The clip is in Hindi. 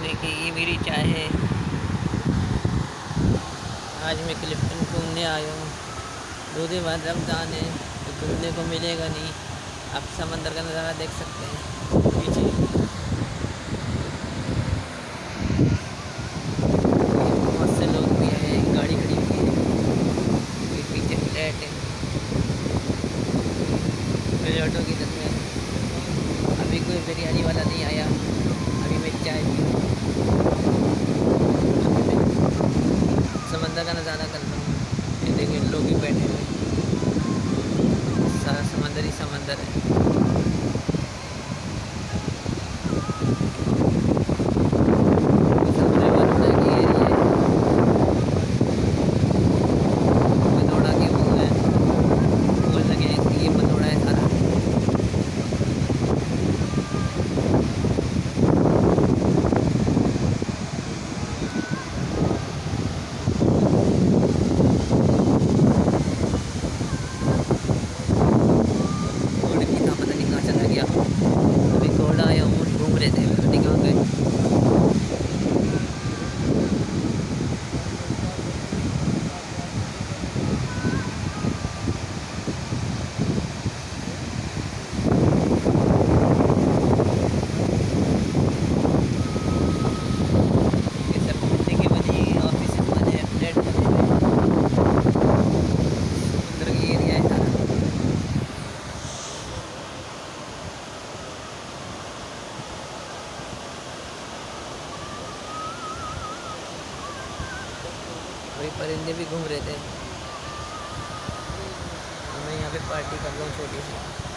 देखने की ये मेरी चाय है। आज मैं क्लिफ्टन घूमने आया हूँ। दो दिन बाद रमज़ान है तो घूमने को मिलेगा नहीं। आप समंदर का नज़ारा देख सकते हैं। पीछे। बहुत से लोग भी हैं, गाड़ी खड़ी हुई है। पीछे फ्लैट है। ऑटो की तस्वीर अभी कोई बिरयानी वाला नहीं आया अभी मैं चाय पी रहा हूँ अभी मैं समंदर का नज़ारा कर रहा हूँ ये देखिए लोग भी बैठे हुए हैं। सारा समंदर ही समंदर है सबसे बड़ा ये एरिया है पनौड़ा के वो है बोल लगे हैं कि ये पनौड़ा है सारा घोड़े की था पता नहीं कहाँ चला गया अभी घोड़ा आया ऊँट घूम रहे थे पता नहीं कहाँ गए ये सब बिल्डिंगें बनी हुई हैं ऑफ़िस बने हैं फ्लैट बने हुए हैं समुद्र की एरिया है सारा वही परिंदे भी घूम रहे थे। मैं यहाँ पे पार्टी कर रहा हूँ छोटी सी।